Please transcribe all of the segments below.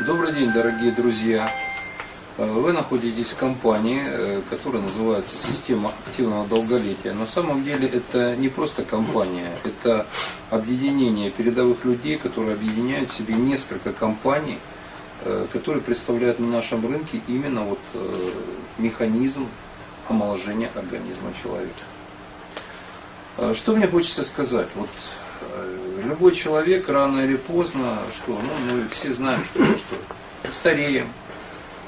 Добрый день, дорогие друзья! Э, Вы находитесь в компании, э, которая называется «Система активного долголетия». На самом деле это не просто компания, это объединение передовых людей, которые объединяют в себе несколько компаний, э, которые представляют на нашем рынке именно вот механизм омоложения организма человека. Что мне хочется сказать? Вот любой человек рано или поздно, что, ну, мы все знаем, что, что стареем,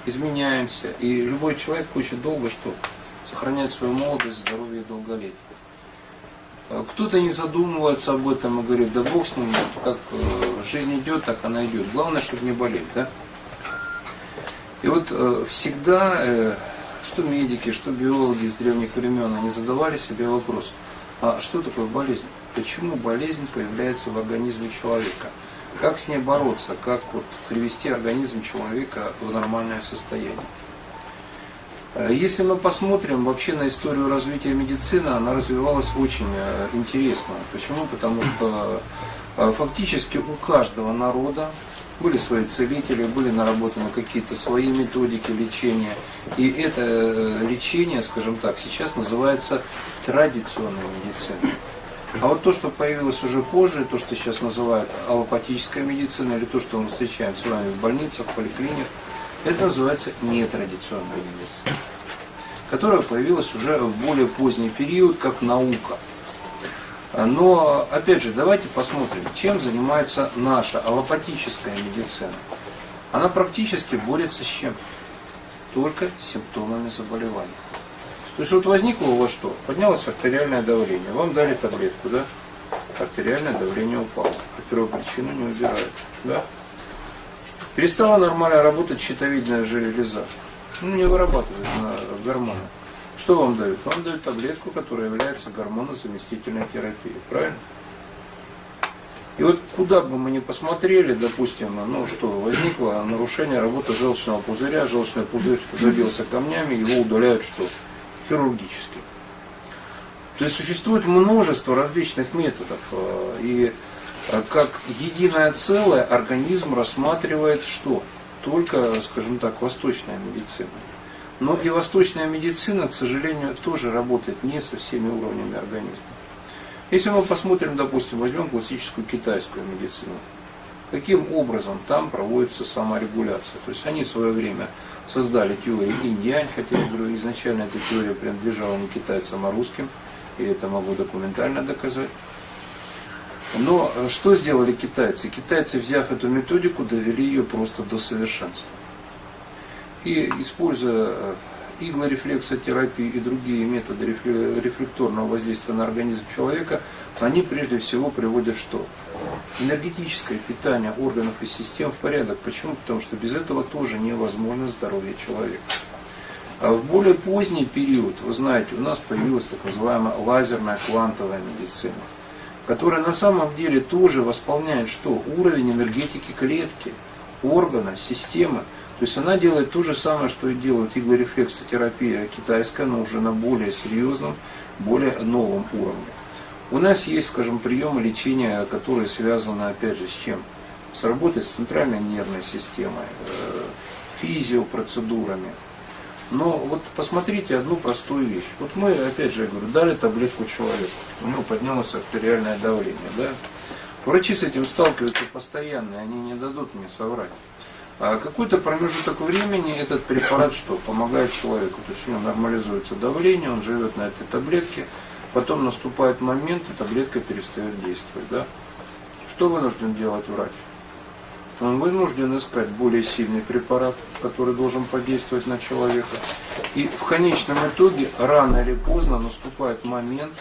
изменяемся, и любой человек хочет долго что? Сохранять свою молодость, здоровье и долголетие. А кто-то не задумывается об этом и говорит, да бог с ним, как э, жизнь идет, так она идет. Главное, чтобы не болеть, да? И вот э, всегда, э, что медики, что биологи с древних времен, они задавали себе вопрос, а что такое болезнь? почему болезнь появляется в организме человека. Как с ней бороться, как вот привести организм человека в нормальное состояние. Э, если мы посмотрим вообще на историю развития медицины, она развивалась очень э, интересно. Почему? Потому что э, фактически у каждого народа были свои целители, были наработаны какие-то свои методики лечения. И это лечение, скажем так, сейчас называется традиционной медициной. А вот то, что появилось уже позже, то, что сейчас называют аллопатическая медицина, или то, что мы встречаем с вами в больницах, в поликлиниках, это называется нетрадиционная медицина, которая появилась уже в более поздний период, как наука. Но, опять же, давайте посмотрим, чем занимается наша аллопатическая медицина. Она практически борется с чем? Только с симптомами заболевания. То есть вот возникло у вас что? Поднялось артериальное давление. Вам дали таблетку, да? Артериальное давление упало. А первопричину не убирают. Да? Перестала нормально работать щитовидная железа. Ну, не вырабатывает на гормоны. Что вам дают? Вам дают таблетку, которая является гормонозаместительной терапией. Правильно? И вот куда бы мы ни посмотрели, допустим, ну что, возникло нарушение работы желчного пузыря, желчный пузырь забился камнями, его удаляют что? хирургически. То есть существует множество различных методов. Э, и э, как единое целое организм рассматривает что? Только, скажем так, восточная медицина. Но и восточная медицина, к сожалению, тоже работает не со всеми уровнями организма. Если мы посмотрим, допустим, возьмем классическую китайскую медицину, каким образом там проводится саморегуляция. То есть они в свое время создали теорию инь-янь, хотя я говорю, изначально эта теория принадлежала не китайцам, а русским, и это могу документально доказать. Но э, что сделали китайцы? Китайцы, взяв эту методику, довели ее просто до совершенства. И используя э, иглорефлексотерапии и другие методы рефлекторного воздействия на организм человека, они прежде всего приводят что? энергетическое питание органов и систем в порядок. Почему? Потому что без этого тоже невозможно здоровье человека. А в более поздний период, вы знаете, у нас появилась так называемая лазерная квантовая медицина, которая на самом деле тоже восполняет что? Уровень энергетики клетки, органа, системы. То есть она делает то же самое, что и делает иглорефлексотерапия китайская, но уже на более серьезном, более новом уровне. У нас есть, скажем, приемы лечения, которые связаны, опять же, с чем? С работой с центральной нервной системой, э, физиопроцедурами. Но вот посмотрите одну простую вещь. Вот мы, опять же, я говорю, дали таблетку человеку, у него поднялось артериальное давление. Да? Врачи с этим сталкиваются постоянно, и они не дадут мне соврать. А какой-то промежуток времени этот препарат что? Помогает человеку. То есть у него нормализуется давление, он живет на этой таблетке, Потом наступает момент, и таблетка перестает действовать. Да? Что вынужден делать врач? Он вынужден искать более сильный препарат, который должен подействовать на человека. И в конечном итоге, рано или поздно, наступает момент,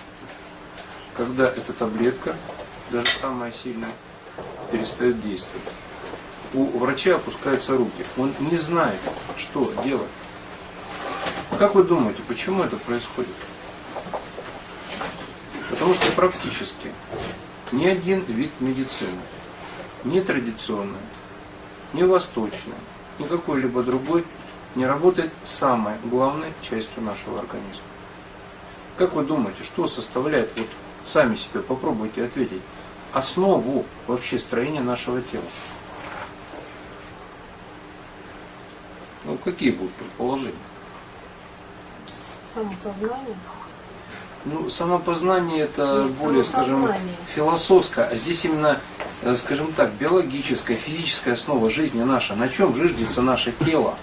когда эта таблетка, даже самая сильная, перестает действовать. У врача опускаются руки. Он не знает, что делать. Как вы думаете, почему это происходит? Потому что практически ни один вид медицины, ни традиционный, ни восточный, ни какой-либо другой не работает самой главной частью нашего организма. Как вы думаете, что составляет, вот сами себе попробуйте ответить, основу вообще строения нашего тела? Какие будут предположения? Самосознание. Ну, самопознание это Нет, более, скажем, философское, а здесь именно, э, скажем так, биологическая, физическая основа жизни наша. На чем жиждется наше тело?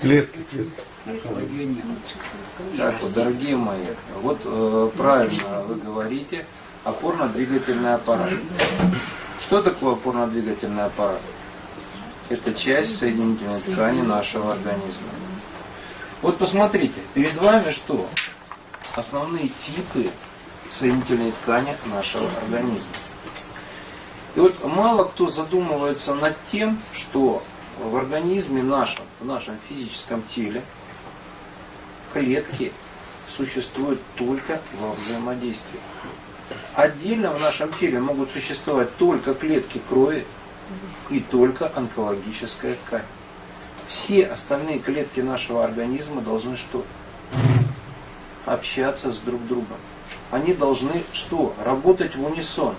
Клетки. Так вот, дорогие мои, вот э, правильно вы говорите, опорно-двигательный аппарат. Что такое опорно-двигательный аппарат? Это часть соединительной ткани нашего организма. Вот посмотрите, перед вами что? Основные типы соединительной ткани нашего организма. И вот мало кто задумывается над тем, что в организме нашем, в нашем физическом теле, клетки существуют только во взаимодействии. Отдельно в нашем теле могут существовать только клетки крови и только онкологическая ткань. Все остальные клетки нашего организма должны что? Общаться с друг другом. Они должны что? Работать в унисон.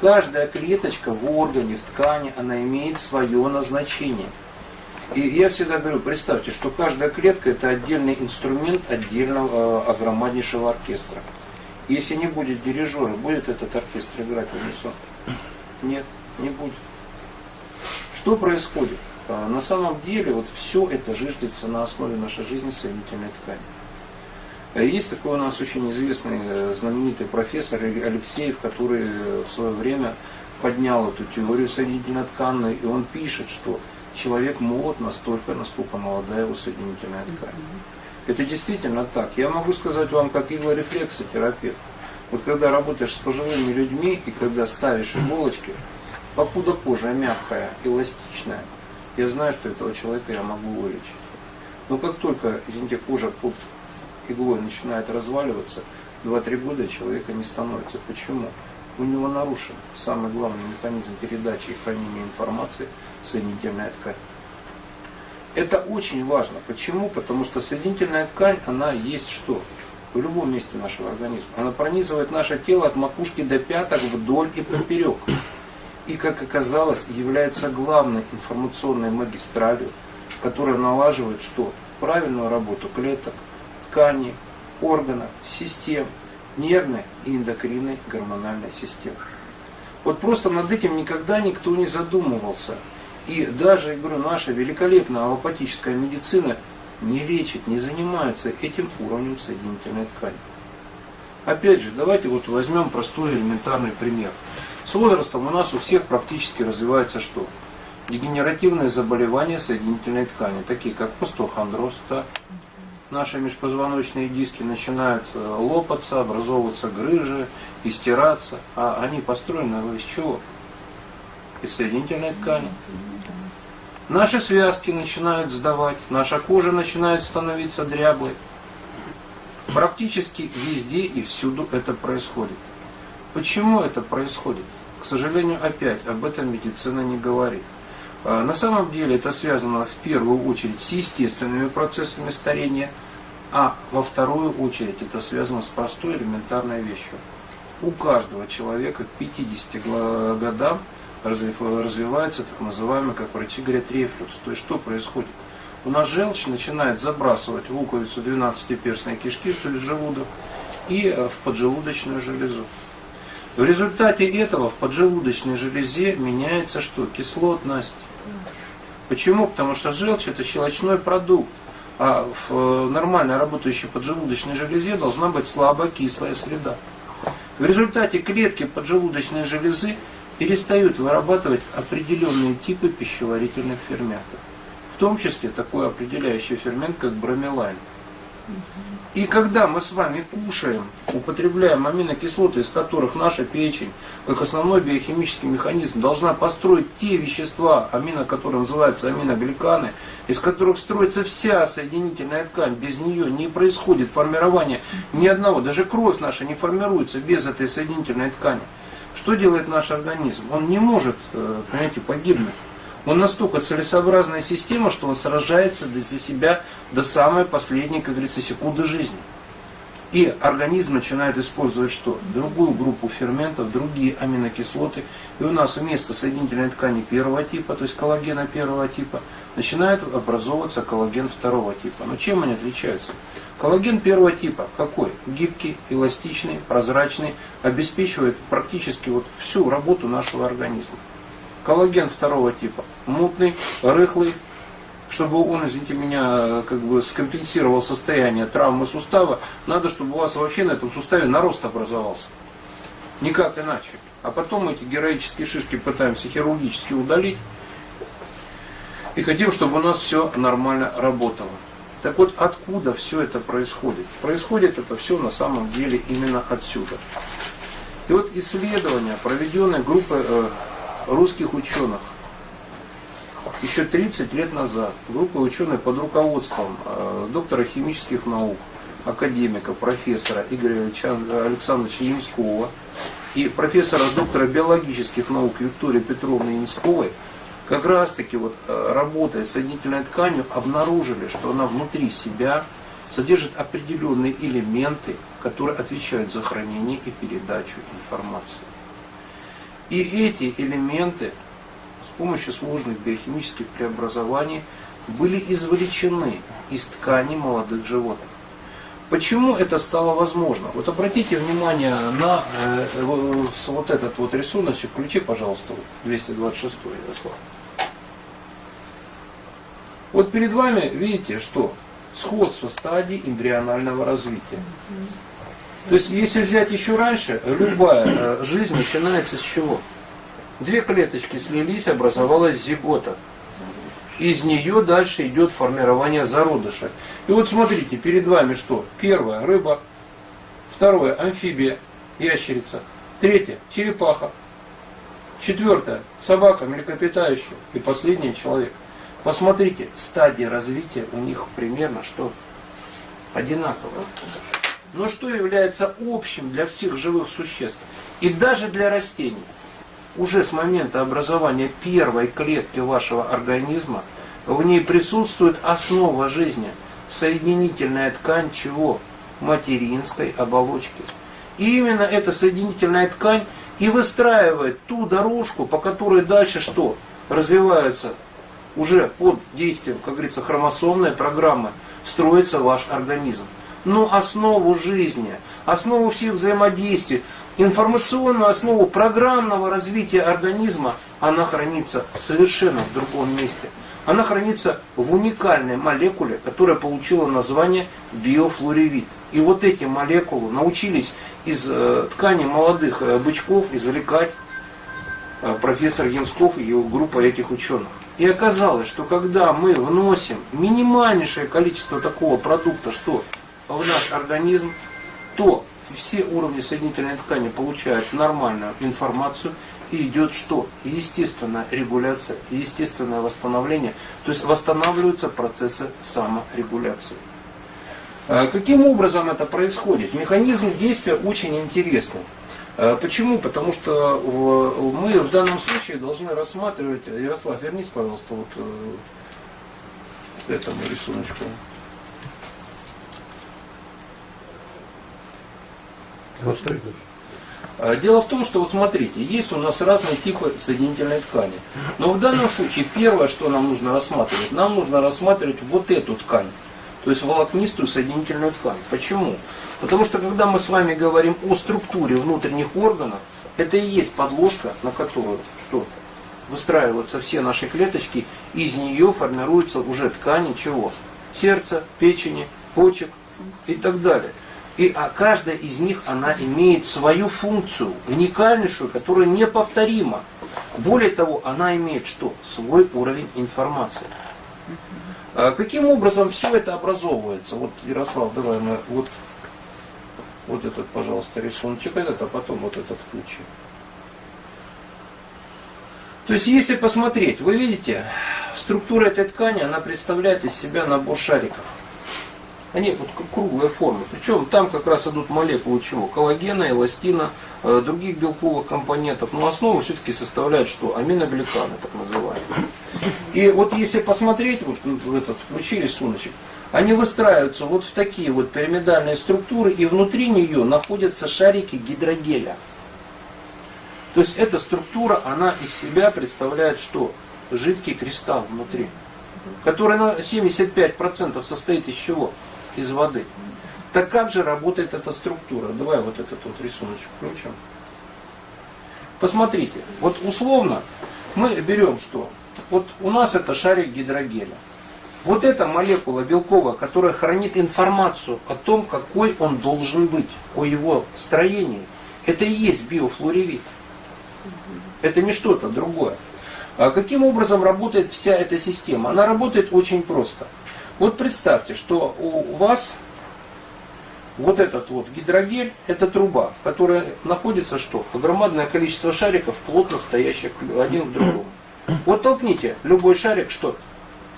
Каждая клеточка в органе, в ткани, она имеет свое назначение. И я всегда говорю, представьте, что каждая клетка это отдельный инструмент отдельного э, огромнейшего оркестра. Если не будет дирижера, будет этот оркестр играть в унисон? Нет, не будет. Что происходит? А, на самом деле вот все это жиждется на основе нашей жизни соединительной ткани. Э, есть такой у нас очень известный э, знаменитый профессор Алексеев, который в свое время поднял эту теорию соединительной ткани, и он пишет, что человек молод настолько, насколько молода его соединительная ткань. Это действительно так. Я могу сказать вам, как иглорефлексотерапевт. Вот когда работаешь с пожилыми людьми и когда ставишь иголочки, покуда кожа мягкая, эластичная, я знаю, что этого человека я могу вылечить. Но как только, извините, кожа под иглой начинает разваливаться, 2-3 года человека не становится. Почему? У него нарушен самый главный механизм передачи и хранения информации – соединительная ткань. Это очень важно. Почему? Потому что соединительная ткань, она есть что? В любом месте нашего организма. Она пронизывает наше тело от макушки до пяток вдоль и поперек. И, как оказалось, является главной информационной магистралью, которая налаживает что? Правильную работу клеток, тканей, органов, систем, нервной и эндокринной гормональной системы. Вот просто над этим никогда никто не задумывался. И даже, я говорю, наша великолепная аллопатическая медицина не лечит, не занимается этим уровнем соединительной ткани. Опять же, давайте вот возьмем простой элементарный пример. С возрастом у нас у всех практически развивается что? Дегенеративные заболевания соединительной ткани, такие как остеохондроз, да? наши межпозвоночные диски начинают э, лопаться, образовываться грыжи, истираться, а они построены из чего? Из соединительной ткани. Наши связки начинают сдавать, наша кожа начинает становиться дряблой. Практически везде и всюду это происходит. Почему это происходит? К сожалению, опять об этом медицина не говорит. А, на самом деле это связано в первую очередь с естественными процессами старения, а во вторую очередь это связано с простой элементарной вещью. У каждого человека к 50 годам развивается так называемый, как врачи говорят, рефлюкс. То есть что происходит? У нас желчь начинает забрасывать в луковицу 12-перстной кишки, то есть желудок, и э, в поджелудочную железу. В результате этого в поджелудочной железе меняется что? Кислотность. Почему? Потому что желчь это щелочной продукт, а в э, нормально работающей поджелудочной железе должна быть слабо кислая среда. В результате клетки поджелудочной железы перестают вырабатывать определенные типы пищеварительных ферментов. В том числе такой определяющий фермент, как бромелайн. И когда мы с вами кушаем, употребляем аминокислоты, из которых наша печень, как основной биохимический механизм, должна построить те вещества, амино, которые называются аминогликаны, из которых строится вся соединительная ткань, без нее не происходит формирование ни одного, даже кровь наша не формируется без этой соединительной ткани. Что делает наш организм? Он не может, э, понимаете, погибнуть. Он настолько целесообразная система, что он сражается за себя до самой последней, как говорится, секунды жизни. И организм начинает использовать что? Другую группу ферментов, другие аминокислоты. И у нас вместо соединительной ткани первого типа, то есть коллагена первого типа, начинает образовываться коллаген второго типа. Но чем они отличаются? Коллаген первого типа какой? Гибкий, эластичный, прозрачный, обеспечивает практически вот всю работу нашего организма. Коллаген второго типа мутный, рыхлый, чтобы он, извините меня, как бы скомпенсировал состояние травмы сустава, надо, чтобы у вас вообще на этом суставе нарост образовался. Никак иначе. А потом эти героические шишки пытаемся хирургически удалить. И хотим, чтобы у нас все нормально работало. Так вот, откуда все это происходит? Происходит это все на самом деле именно отсюда. И вот исследования, проведенные группой э, русских ученых, еще 30 лет назад группа ученых под руководством э, доктора химических наук, академика, профессора Игоря Александровича Ямского и профессора доктора биологических наук Виктории Петровны Ямсковой как раз таки вот э, работая с соединительной тканью обнаружили, что она внутри себя содержит определенные элементы, которые отвечают за хранение и передачу информации. И эти элементы помощью сложных биохимических преобразований были извлечены из ткани молодых животных. Почему это стало возможно? Вот обратите внимание на э, вот этот вот рисуночек. Включи, пожалуйста, 226 Ярослав. Вот перед вами видите, что сходство стадий эмбрионального развития. То есть, если взять еще раньше, любая э, жизнь начинается с чего? Две клеточки слились, образовалась зигота. Из нее дальше идет формирование зародыша. И вот смотрите, перед вами что? Первое – рыба. Второе – амфибия, ящерица. Третье – черепаха. Четвертое – собака, млекопитающая. И последнее – человек. Посмотрите, стадии развития у них примерно что? Одинаковые. Но что является общим для всех живых существ? И даже для растений – уже с момента образования первой клетки вашего организма в ней присутствует основа жизни, соединительная ткань чего? Материнской оболочки. И именно эта соединительная ткань и выстраивает ту дорожку, по которой дальше что? Развиваются уже под действием, как говорится, хромосомной программы, строится ваш организм. Но основу жизни, основу всех взаимодействий, информационную основу программного развития организма, она хранится совершенно в другом месте. Она хранится в уникальной молекуле, которая получила название биофлоревит. И вот эти молекулы научились из э, ткани молодых э, бычков извлекать э, профессор Ямсков и его группа этих ученых. И оказалось, что когда мы вносим минимальнейшее количество такого продукта, что в наш организм, то все уровни соединительной ткани получают нормальную информацию, и идет что? Естественная регуляция, естественное восстановление, то есть восстанавливаются процессы саморегуляции. А каким образом это происходит? Механизм действия очень интересный. А почему? Потому что мы в данном случае должны рассматривать, Ярослав, вернись, пожалуйста, вот э, этому рисуночку. А, дело в том, что вот смотрите, есть у нас разные типы соединительной ткани. Но в данном случае первое, что нам нужно рассматривать, нам нужно рассматривать вот эту ткань. То есть волокнистую соединительную ткань. Почему? Потому что когда мы с вами говорим о структуре внутренних органов, это и есть подложка, на которую что? Выстраиваются все наши клеточки, и из нее формируются уже ткани чего? Сердца, печени, почек и так далее. И а каждая из них, она имеет свою функцию, уникальнейшую, которая неповторима. Более того, она имеет что? Свой уровень информации. А каким образом все это образовывается? Вот, Ярослав, давай мы вот, вот этот, пожалуйста, рисуночек этот, а потом вот этот включим. То есть, если посмотреть, вы видите, структура этой ткани, она представляет из себя набор шариков. Они вот круглая форма. Причем там как раз идут молекулы чего? Коллагена, эластина, э, других белковых компонентов. Но основу все-таки составляют что? Аминогликаны, так называемые. И вот если посмотреть, вот этот, включи рисуночек, они выстраиваются вот в такие вот пирамидальные структуры, и внутри нее находятся шарики гидрогеля. То есть эта структура, она из себя представляет что? Жидкий кристалл внутри, который на 75% состоит из чего? Из воды. Так как же работает эта структура? Давай вот этот вот рисуночек включим. Посмотрите, вот условно мы берем что? Вот у нас это шарик гидрогеля. Вот эта молекула белковая, которая хранит информацию о том, какой он должен быть, о его строении, это и есть биофлоревит. Это не что-то другое. А каким образом работает вся эта система? Она работает очень просто. Вот представьте, что у вас вот этот вот гидрогель, это труба, в которой находится что? Громадное количество шариков, плотно стоящих один к другому. Вот толкните любой шарик, что?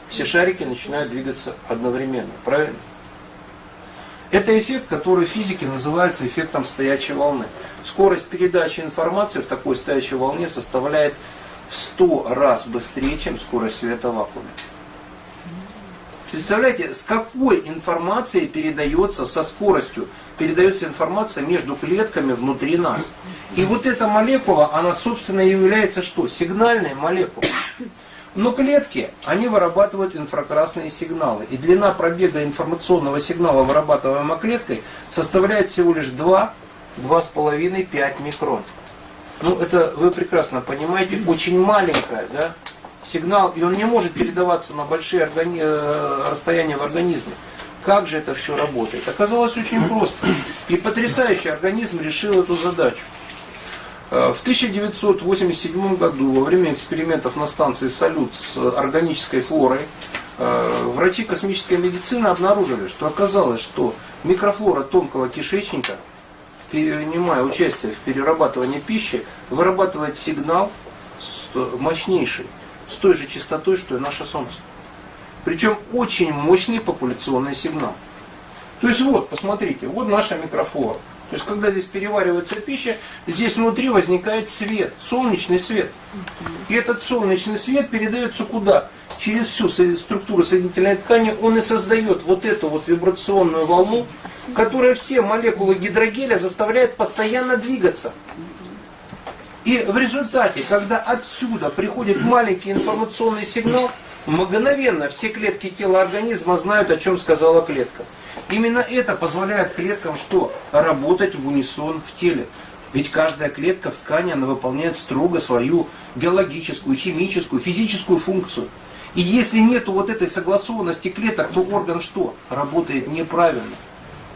Все шарики начинают двигаться одновременно, правильно? Это эффект, который в физике называется эффектом стоячей волны. Скорость передачи информации в такой стоячей волне составляет в 100 раз быстрее, чем скорость света в вакууме. Представляете, с какой информацией передается, со скоростью передается информация между клетками внутри нас. И вот эта молекула, она собственно является что? Сигнальной молекулой. Но клетки, они вырабатывают инфракрасные сигналы. И длина пробега информационного сигнала, вырабатываемого клеткой, составляет всего лишь 2, 2,5-5 микрон. Ну, это вы прекрасно понимаете, очень маленькая, да, сигнал, и он не может передаваться на большие органи... Э, расстояния в организме. Как же это все работает? Оказалось очень просто. И потрясающий организм решил эту задачу. Э, в 1987 году, во время экспериментов на станции «Салют» с органической флорой, э, врачи космической медицины обнаружили, что оказалось, что микрофлора тонкого кишечника, принимая участие в перерабатывании пищи, вырабатывает сигнал мощнейший с той же частотой, что и наше Солнце. Причем очень мощный популяционный сигнал. То есть вот, посмотрите, вот наша микрофлора. То есть, когда здесь переваривается пища, здесь внутри возникает свет, солнечный свет. И этот солнечный свет передается куда? Через всю структуру соединительной ткани он и создает вот эту вот вибрационную волну, которая все молекулы гидрогеля заставляет постоянно двигаться. И в результате, когда отсюда приходит маленький информационный сигнал, мгновенно все клетки тела организма знают, о чем сказала клетка. Именно это позволяет клеткам что? Работать в унисон в теле. Ведь каждая клетка в ткани, она выполняет строго свою биологическую, химическую, физическую функцию. И если нет вот этой согласованности клеток, то орган что? Работает неправильно.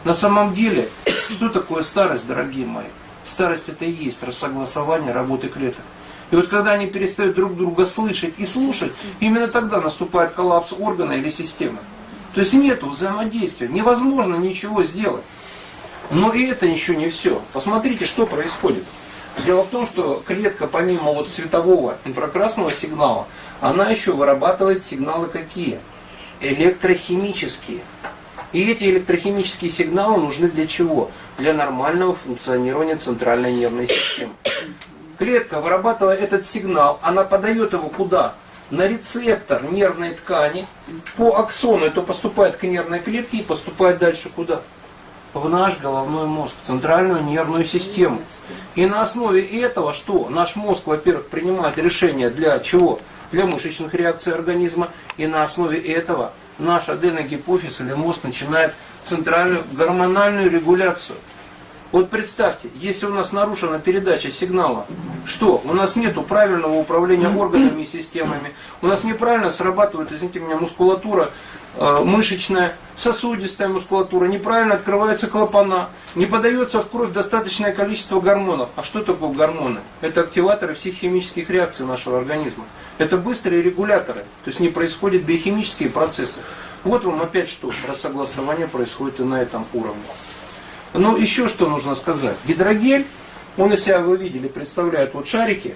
На самом деле, что такое старость, дорогие мои? Старость это и есть рассогласование работы клеток. И вот когда они перестают друг друга слышать и слушать, именно тогда наступает коллапс органа или системы. То есть нет взаимодействия, невозможно ничего сделать. Но и это еще не все. Посмотрите, что происходит. Дело в том, что клетка помимо вот светового инфракрасного сигнала, она еще вырабатывает сигналы какие? Электрохимические. И эти электрохимические сигналы нужны для чего? Для нормального функционирования центральной нервной системы. Клетка, вырабатывая этот сигнал, она подает его куда? На рецептор нервной ткани. По аксону это поступает к нервной клетке и поступает дальше куда? В наш головной мозг, в центральную нервную систему. И на основе этого что? Наш мозг, во-первых, принимает решение для чего? Для мышечных реакций организма. И на основе этого наш аденогипофиз или мозг начинает центральную гормональную регуляцию. Вот представьте, если у нас нарушена передача сигнала, что? У нас нет правильного управления органами и системами, у нас неправильно срабатывает, извините меня, мускулатура э, мышечная, сосудистая мускулатура, неправильно открываются клапана, не подается в кровь достаточное количество гормонов. А что такое гормоны? Это активаторы всех химических реакций нашего организма. Это быстрые регуляторы, то есть не происходят биохимические процессы. Вот вам опять что, рассогласование происходит и на этом уровне. Ну, еще что нужно сказать. Гидрогель, он из себя, вы видели, представляет вот шарики.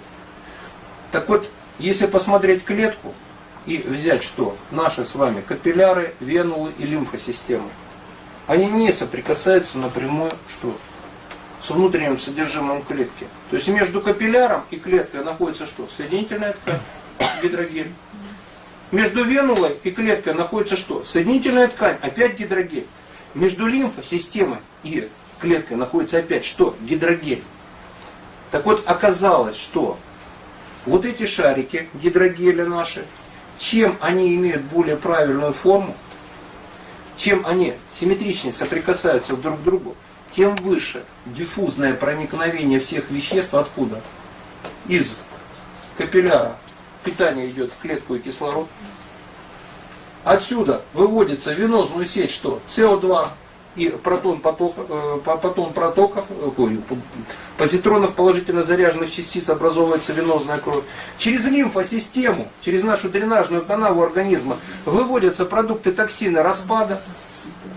Так вот, если посмотреть клетку и взять что? Наши с вами капилляры, венулы и лимфосистемы. Они не соприкасаются напрямую что? С внутренним содержимым клетки. То есть между капилляром и клеткой находится что? Соединительная ткань, гидрогель. Между венулой и клеткой находится что? Соединительная ткань, опять гидрогель. Между лимфосистемой и клеткой находится опять что? Гидрогель. Так вот, оказалось, что вот эти шарики гидрогеля наши, чем они имеют более правильную форму, чем они симметричнее соприкасаются друг к другу, тем выше диффузное проникновение всех веществ откуда? Из капилляра. Питание идет в клетку и кислород. Отсюда выводится в венозную сеть что? СО2, и протон, поток, э, потом протоков, э, ой, позитронов положительно заряженных частиц образовывается венозная кровь. Через лимфосистему, через нашу дренажную канаву организма выводятся продукты токсина распада.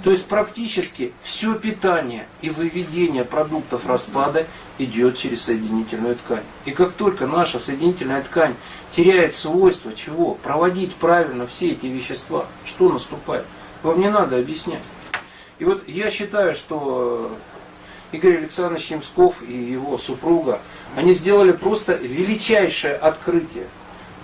То есть практически все питание и выведение продуктов распада идет через соединительную ткань. И как только наша соединительная ткань теряет свойство чего? Проводить правильно все эти вещества, что наступает? Вам не надо объяснять. И вот я считаю, что Игорь Александрович Немсков и его супруга, они сделали просто величайшее открытие.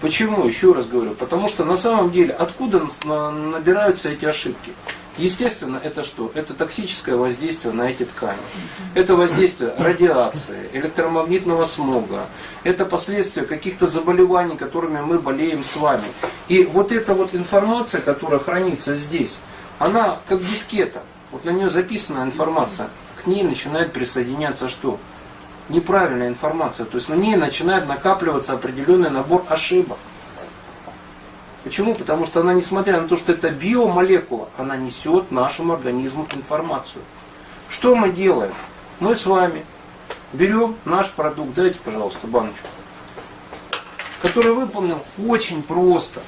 Почему? Еще раз говорю. Потому что на самом деле, откуда набираются эти ошибки? Естественно, это что? Это токсическое воздействие на эти ткани. Это воздействие радиации, электромагнитного смога. Это последствия каких-то заболеваний, которыми мы болеем с вами. И вот эта вот информация, которая хранится здесь, она как дискета. Вот на нее записана информация. К ней начинает присоединяться что? Неправильная информация. То есть на ней начинает накапливаться определенный набор ошибок. Почему? Потому что она, несмотря на то, что это биомолекула, она несет нашему организму информацию. Что мы делаем? Мы с вами берем наш продукт, дайте, пожалуйста, баночку, который выполнен очень просто.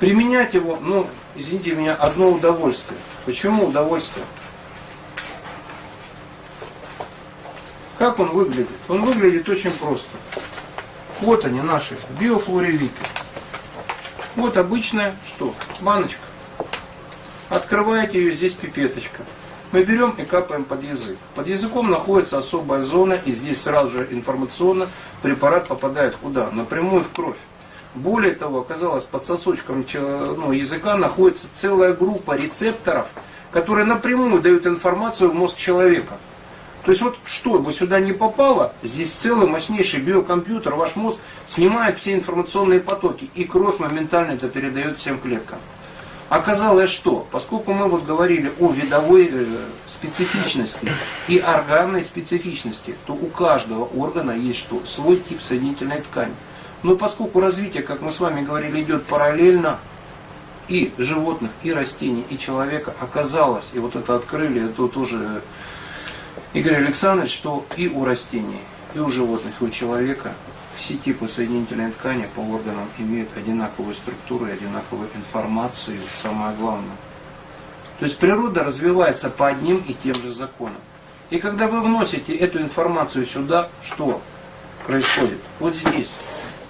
Применять его, ну, извините меня, одно удовольствие. Почему удовольствие? Как он выглядит? Он выглядит очень просто. Вот они наши биофлоревиты. Вот обычная что? Баночка. Открываете ее, здесь пипеточка. Мы берем и капаем под язык. Под языком находится особая зона, и здесь сразу же информационно препарат попадает куда? Напрямую в кровь. Более того, оказалось, под сосочком ну, языка находится целая группа рецепторов, которые напрямую дают информацию в мозг человека. То есть вот что бы сюда не попало, здесь целый мощнейший биокомпьютер, ваш мозг снимает все информационные потоки, и кровь моментально это передает всем клеткам. Оказалось, что, поскольку мы вот говорили о видовой э, специфичности и органной специфичности, то у каждого органа есть что? Свой тип соединительной ткани. Но поскольку развитие, как мы с вами говорили, идет параллельно, и животных, и растений, и человека оказалось, и вот это открыли, это тоже Игорь Александрович, что и у растений, и у животных, и у человека все типы соединительной ткани по органам имеют одинаковую структуру и одинаковую информацию, самое главное. То есть природа развивается по одним и тем же законам. И когда вы вносите эту информацию сюда, что происходит? Вот здесь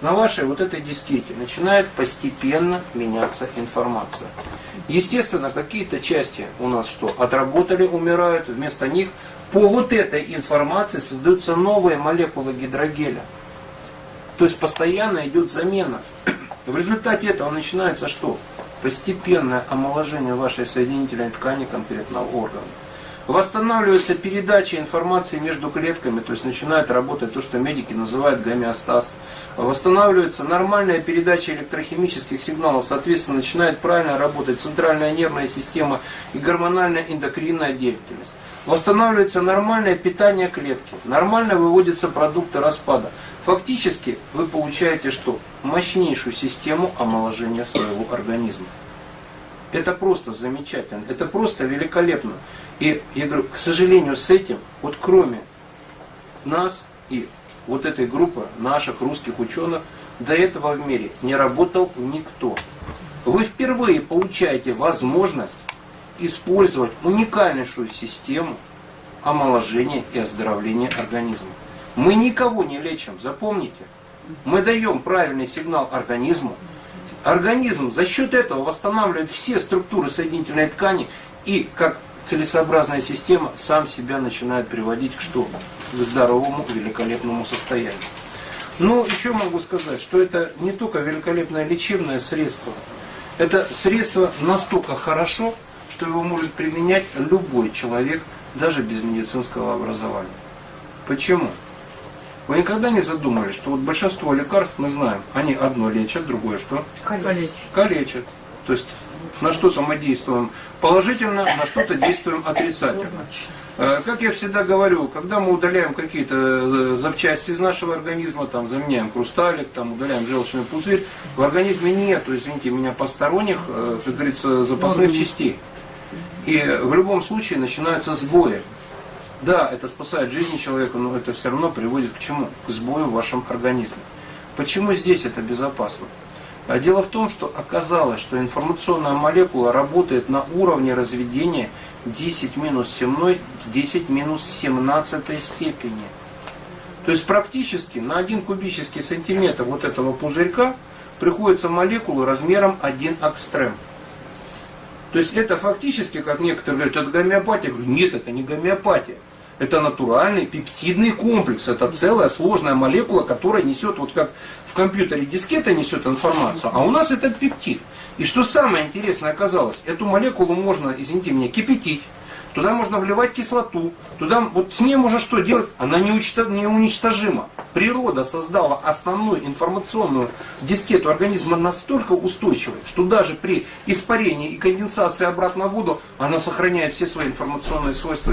на вашей вот этой дискете начинает постепенно меняться информация. Естественно, какие-то части у нас что, отработали, умирают, вместо них по вот этой информации создаются новые молекулы гидрогеля. То есть постоянно идет замена. В результате этого начинается что? Постепенное омоложение вашей соединительной ткани конкретного органа. Восстанавливается передача информации между клетками, то есть начинает работать то, что медики называют гомеостаз. Восстанавливается нормальная передача электрохимических сигналов, соответственно, начинает правильно работать центральная нервная система и гормональная эндокринная деятельность. Восстанавливается нормальное питание клетки, нормально выводятся продукты распада. Фактически вы получаете что? Мощнейшую систему омоложения своего организма. Это просто замечательно, это просто великолепно. И я говорю, к сожалению, с этим, вот кроме нас и вот этой группы наших русских ученых, до этого в мире не работал никто. Вы впервые получаете возможность использовать уникальнейшую систему омоложения и оздоровления организма. Мы никого не лечим, запомните. Мы даем правильный сигнал организму. Организм за счет этого восстанавливает все структуры соединительной ткани и, как целесообразная система сам себя начинает приводить к что? К здоровому, великолепному состоянию. Ну, еще могу сказать, что это не только великолепное лечебное средство, это средство настолько хорошо, что его может применять любой человек, даже без медицинского образования. Почему? Вы никогда не задумывались, что вот большинство лекарств мы знаем, они одно лечат, другое что? Калечит. Калечат. То есть на что-то мы действуем положительно, на что-то действуем отрицательно. Э, Как я всегда говорю, когда мы удаляем какие-то э, запчасти из нашего организма, там заменяем хрусталик, там удаляем желчный пузырь, в организме нет, извините меня, посторонних, э, как говорится, запасных частей. И в любом случае начинаются сбои. Да, это спасает жизнь человека, но это все равно приводит к чему? К сбою в вашем организме. Почему здесь это безопасно? А дело в том, что оказалось, что информационная молекула работает на уровне разведения 10 минус 7, 10 минус 17 степени. То есть практически на 1 кубический сантиметр вот этого пузырька приходится молекула размером 1 экстрем. То есть это фактически, как некоторые говорят, это гомеопатия. Я говорю, нет, это не гомеопатия. Это натуральный пептидный комплекс. Это целая сложная молекула, которая несет, вот как в компьютере дискета несет информацию, а у нас это пептид. И что самое интересное оказалось, эту молекулу можно, извините меня, кипятить, туда можно вливать кислоту, туда, вот с ней можно что делать? Она не, уничтож, не уничтожима. Природа создала основную информационную дискету организма настолько устойчивой, что даже при испарении и конденсации обратно в воду она сохраняет все свои информационные свойства.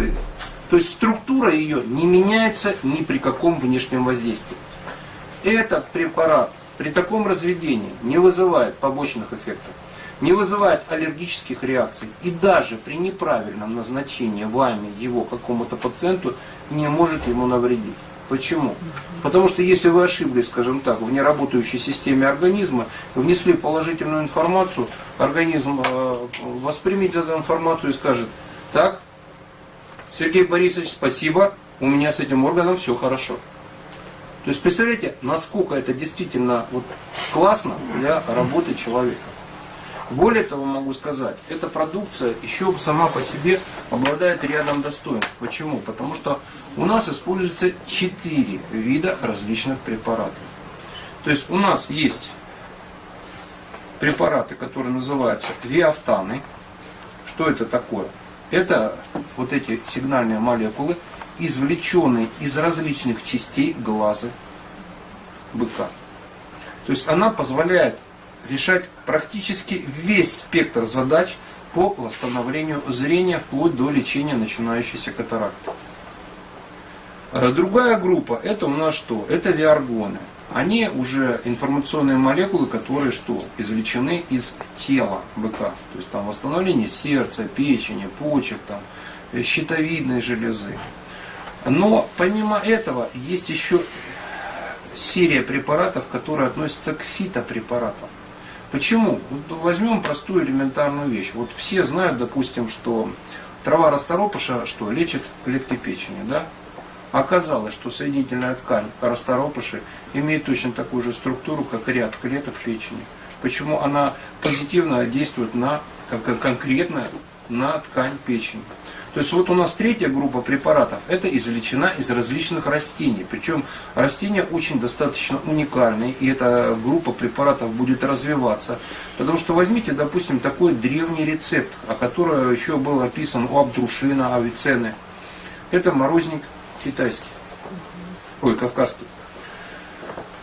То есть структура ее не меняется ни при каком внешнем воздействии. Этот препарат при таком разведении не вызывает побочных эффектов, не вызывает аллергических реакций и даже при неправильном назначении вами его какому-то пациенту не может ему навредить. Почему? Потому что если вы ошиблись, скажем так, в неработающей системе организма, внесли положительную информацию, организм э, воспримет эту информацию и скажет, так, Сергей Борисович, спасибо, у меня с этим органом все хорошо. То есть представляете, насколько это действительно вот классно для работы человека. Более того, могу сказать, эта продукция еще сама по себе обладает рядом достоинств. Почему? Потому что у нас используется четыре вида различных препаратов. То есть у нас есть препараты, которые называются виафтаны. Что это такое? Это вот эти сигнальные молекулы, извлеченные из различных частей глаза быка. То есть она позволяет решать практически весь спектр задач по восстановлению зрения вплоть до лечения начинающейся катаракты. Э, другая группа, это у нас что? Это виаргоны. Они уже информационные молекулы, которые что? Извлечены из тела быка. То есть там восстановление сердца, печени, почек, там, э, щитовидной железы. Но помимо этого есть еще серия препаратов, которые относятся к фитопрепаратам. Почему? Вот возьмем простую элементарную вещь. Вот все знают, допустим, что трава расторопыша что лечит клетки печени, да? Оказалось, что соединительная ткань расторопыши имеет точно такую же структуру, как ряд клеток печени. Почему она позитивно действует на, как конкретно на ткань печени. То есть вот у нас третья группа препаратов, это извлечена из различных растений. Причем растения очень достаточно уникальные, и эта группа препаратов будет развиваться. Потому что возьмите, допустим, такой древний рецепт, о котором еще был описан у Абдрушина, Авиценны. Это морозник китайский, ой, кавказский.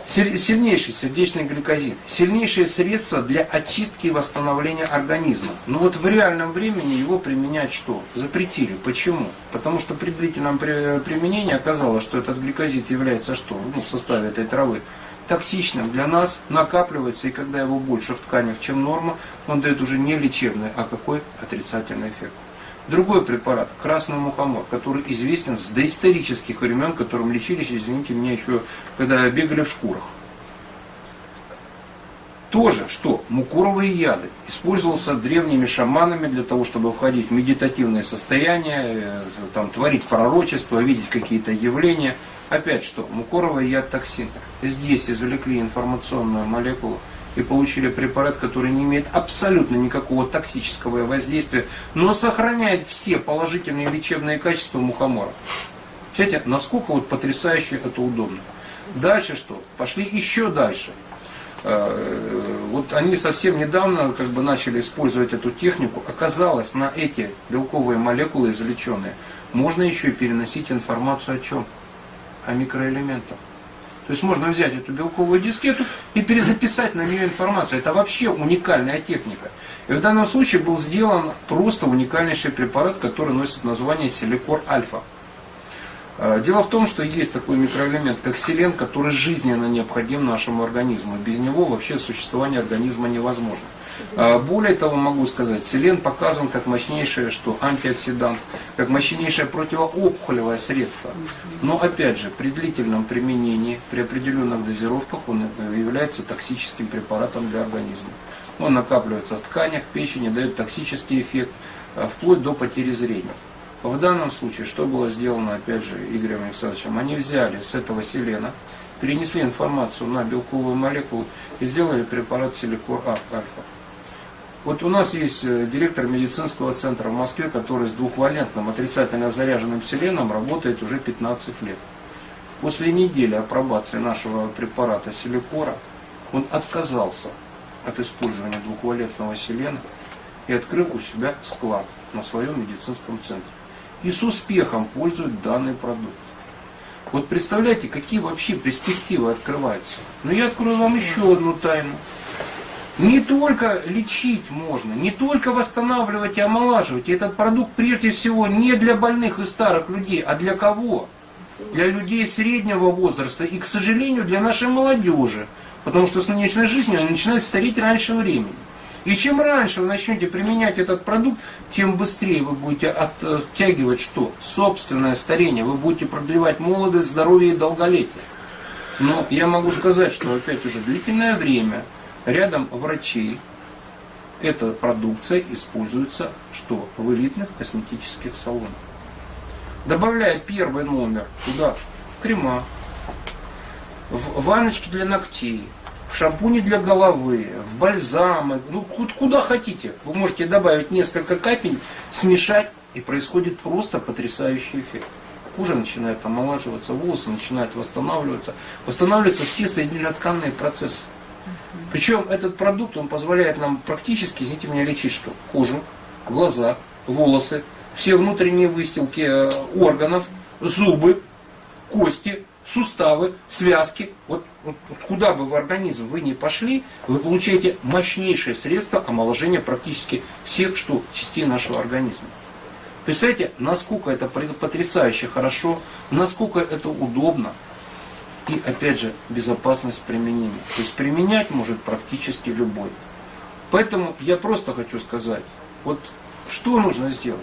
Сильнейший сердечный гликозид. Сильнейшее средство для очистки и восстановления организма. Но вот в реальном времени его применять что? Запретили. Почему? Потому что при длительном применении оказалось, что этот гликозид является что? Ну, в составе этой травы токсичным для нас, накапливается, и когда его больше в тканях, чем норма, он дает уже не лечебный, а какой отрицательный эффект. Другой препарат, красный мухомор, который известен с доисторических времен, которым лечились, извините меня, еще когда бегали в шкурах. Тоже, что мукуровые яды использовался древними шаманами для того, чтобы входить в медитативное состояние, э, там, творить пророчество, видеть какие-то явления. Опять что, мукоровый яд токсин. Здесь извлекли информационную молекулу, и получили препарат, который не имеет абсолютно никакого токсического воздействия, но сохраняет все положительные лечебные качества мухомора. Кстати, насколько вот потрясающе это удобно. Дальше что? Пошли еще дальше. Э, Вот они совсем недавно как бы начали использовать эту технику. Оказалось, на эти белковые молекулы извлеченные можно еще и переносить информацию о чем? О микроэлементах. То есть можно взять эту белковую дискету и перезаписать на нее информацию. Это вообще уникальная техника. И в данном случае был сделан просто уникальнейший препарат, который носит название силикор альфа. Э, Дело в том, что есть такой микроэлемент, как селен, который жизненно необходим нашему организму. Без него вообще существование организма невозможно. Э, Более того, могу сказать, селен показан как мощнейшее что, антиоксидант, как мощнейшее противоопухолевое средство. Но опять же, при длительном применении, при определенных дозировках он э, является токсическим препаратом для организма. Он накапливается в тканях, печени, дает токсический эффект, э, вплоть до потери зрения. В данном случае, что было сделано, опять же, Игорем Александровичем, они взяли с этого селена, перенесли информацию на белковую молекулу и сделали препарат силикор А- альфа. Вот у нас есть э, директор медицинского центра в Москве, который с двухвалентным отрицательно заряженным селеном работает уже 15 лет. После недели апробации нашего препарата силикора он отказался от использования двухвалентного селена и открыл у себя склад на своем медицинском центре. И с успехом пользует данный продукт. Вот представляете, какие вообще перспективы открываются. Но я открою вам еще одну тайну. Не только лечить можно, не только восстанавливать и омолаживать. И этот продукт прежде всего не для больных и старых людей, а для кого? Для людей среднего возраста и, к сожалению, для нашей молодежи. Потому что с нынешней жизнью они начинают стареть раньше времени. И чем раньше вы начнете применять этот продукт, тем быстрее вы будете оттягивать что? Собственное старение. Вы будете продлевать молодость, здоровье и долголетие. Но я могу сказать, что опять уже длительное время рядом врачей эта продукция используется что? В элитных косметических салонах. Добавляя первый номер туда крема, в ванночки для ногтей, в шампуни для головы, в бальзамы, ну ку- куда хотите. Вы можете добавить несколько капель, смешать, и происходит просто потрясающий эффект. Кожа начинает омолаживаться, волосы начинают восстанавливаться, восстанавливаются все соединенно-тканные процессы. Причем этот продукт, он позволяет нам практически, извините меня, лечить что? Кожу, глаза, волосы, все внутренние выстилки э, органов, зубы, кости, суставы, связки. Вот, вот- куда бы в организм вы ни пошли, вы получаете мощнейшее средство омоложения практически всех что, частей нашего организма. Представляете, насколько это потрясающе хорошо, насколько это удобно. И опять же, безопасность применения. То есть применять может практически любой. Поэтому я просто хочу сказать, вот что нужно сделать?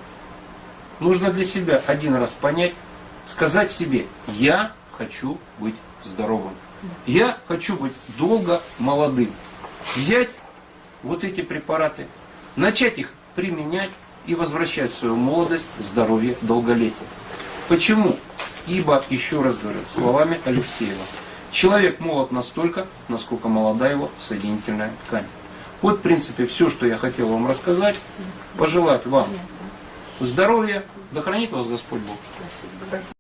Нужно для себя один раз понять, сказать себе, я хочу быть здоровым. Я хочу быть долго молодым. Взять вот эти препараты, начать их применять и возвращать свою молодость, здоровье, долголетие. Почему? Ибо, еще раз говорю, словами Алексеева, человек молод настолько, насколько молода его соединительная ткань. Вот, в принципе, все, что я хотел вам рассказать. Пожелать вам здоровья, да хранит вас Господь Бог.